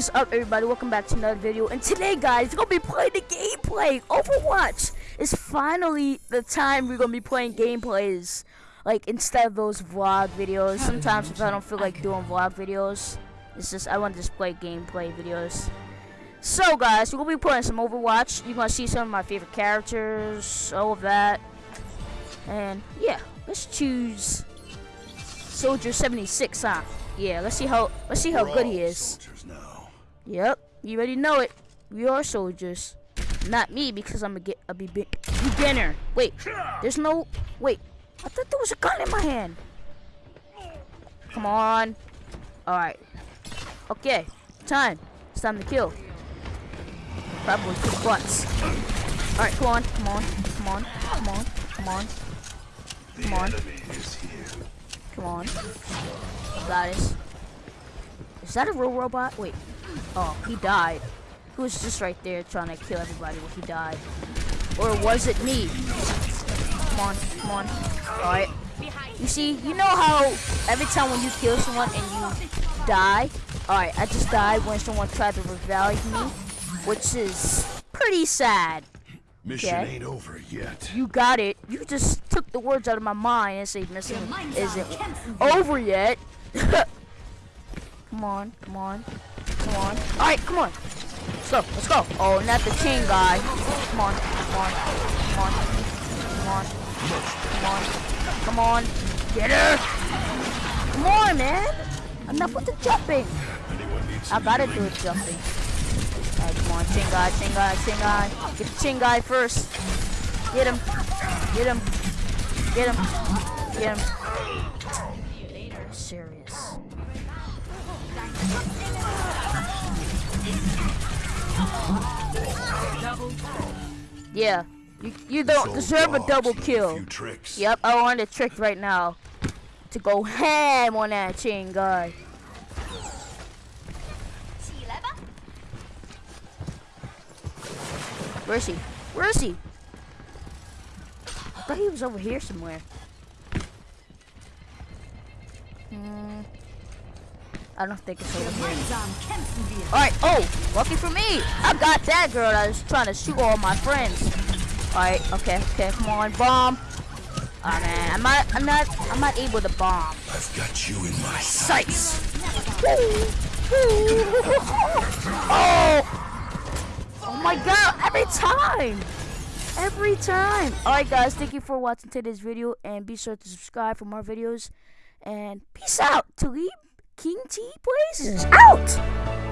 is up everybody? Welcome back to another video. And today guys we're gonna be playing the gameplay. Overwatch It's finally the time we're gonna be playing gameplays. Like instead of those vlog videos. Sometimes if I don't feel like doing vlog videos it's just I want to just play gameplay videos. So guys we're gonna be playing some Overwatch. You're gonna see some of my favorite characters all of that. And yeah let's choose Soldier 76 huh? Yeah, let's see how let's see how good he is. Yep, you already know it. We are soldiers. Not me because I'm a, get, a be beginner. Wait, there's no wait. I thought there was a gun in my hand. Come on. All right. Okay, time. It's time to kill. Probably kick butts. All right, come on, come on, come on, come on, come on, come on. Come on. This. Is that a real robot? Wait. Oh, he died. He was just right there trying to kill everybody when he died. Or was it me? Come on, come on. Alright. You see, you know how every time when you kill someone and you die? Alright, I just died when someone tried to revive me. Which is pretty sad. Mission okay. ain't over yet. You got it. You just took the words out of my mind and say mission isn't over yet. come on, come on, come on. All right, come on. Let's go, let's go. Oh, not the king guy. Come on, come on, come on, come on, come on, come on. Get her. Come on, man. Enough with the jumping. I gotta do it jumping. Alright, come on, Chingai, Chingai, guy. Get the Chingai first. Get him. Get him. Get him. Get him. Serious. Yeah. You, you don't deserve a double kill. Yep, I want a trick right now. To go ham on that chain guy. Where is he? Where is he? I thought he was over here somewhere. Hmm. I don't think it's over here. Alright, oh, lucky for me. I got that girl that was trying to shoot all my friends. Alright, okay, okay, come on, bomb. Oh man, I'm not I'm not I'm not able to bomb. I've got you in my sights. oh! Oh my god, every time! Every time! Alright guys, thank you for watching today's video and be sure to subscribe for more videos. And peace out! Talib King T Plays out!